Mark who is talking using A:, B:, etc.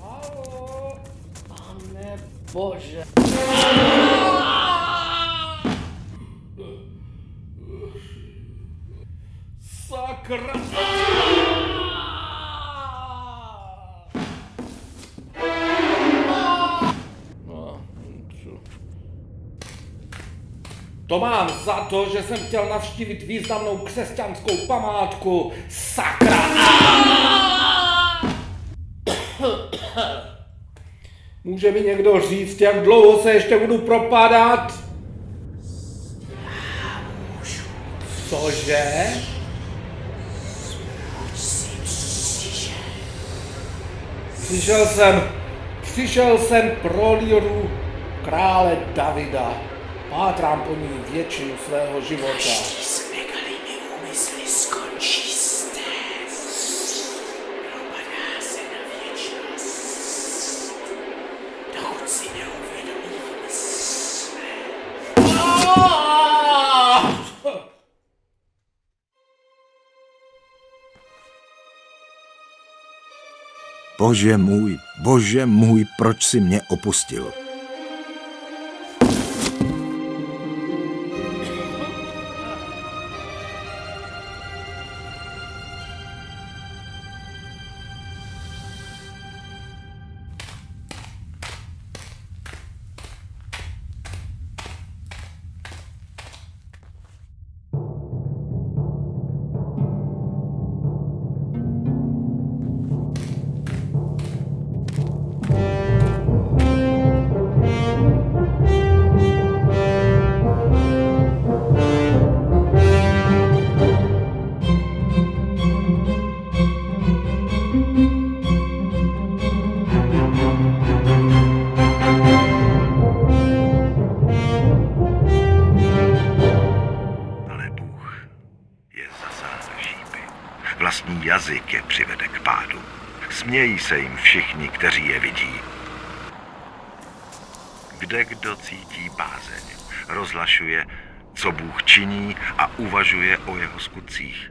A: Halo, pane bože. Sakra. To mám za to, že jsem chtěl navštívit významnou křesťanskou památku. Sakra! Může mi někdo říct, jak dlouho se ještě budu propadat? Cože? Přišel jsem, přišel jsem pro líru krále Davida. Pátrám po ní většinu svého života.
B: s nekalými úmysly skončí zde. Propadá se na věčnost. Dokud si neuvědomíme své.
C: Bože můj, bože můj, proč si mě opustil? Vlastní jazyk je přivede k pádu. Smějí se jim všichni, kteří je vidí. Kde kdo cítí bázeň, rozlašuje, co Bůh činí a uvažuje o jeho skutcích.